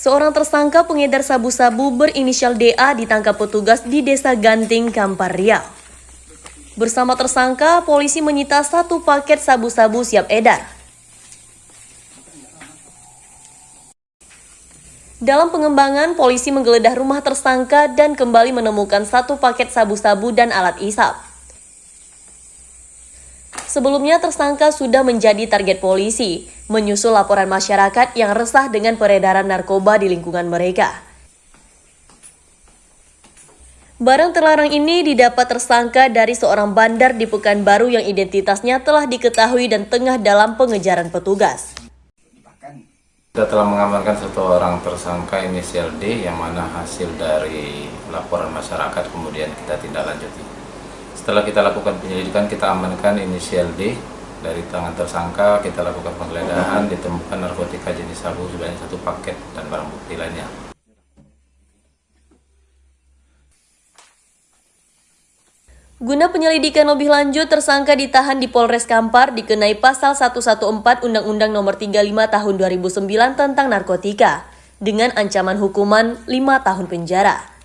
Seorang tersangka pengedar sabu-sabu berinisial DA ditangkap petugas di Desa Ganting, Kampar Riau. Bersama tersangka, polisi menyita satu paket sabu-sabu siap edar. Dalam pengembangan, polisi menggeledah rumah tersangka dan kembali menemukan satu paket sabu-sabu dan alat isap. Sebelumnya tersangka sudah menjadi target polisi, menyusul laporan masyarakat yang resah dengan peredaran narkoba di lingkungan mereka. Barang terlarang ini didapat tersangka dari seorang bandar di Pekanbaru yang identitasnya telah diketahui dan tengah dalam pengejaran petugas. Kita telah mengamankan satu orang tersangka inisial D yang mana hasil dari laporan masyarakat kemudian kita tindak lanjuti. Setelah kita lakukan penyelidikan kita amankan inisial D dari tangan tersangka kita lakukan penggeledahan ditemukan narkotika jenis sabu sebanyak satu paket dan barang bukti lainnya. Guna penyelidikan lebih lanjut, tersangka ditahan di Polres Kampar dikenai pasal 114 Undang-Undang Nomor 35 Tahun 2009 tentang narkotika dengan ancaman hukuman 5 tahun penjara.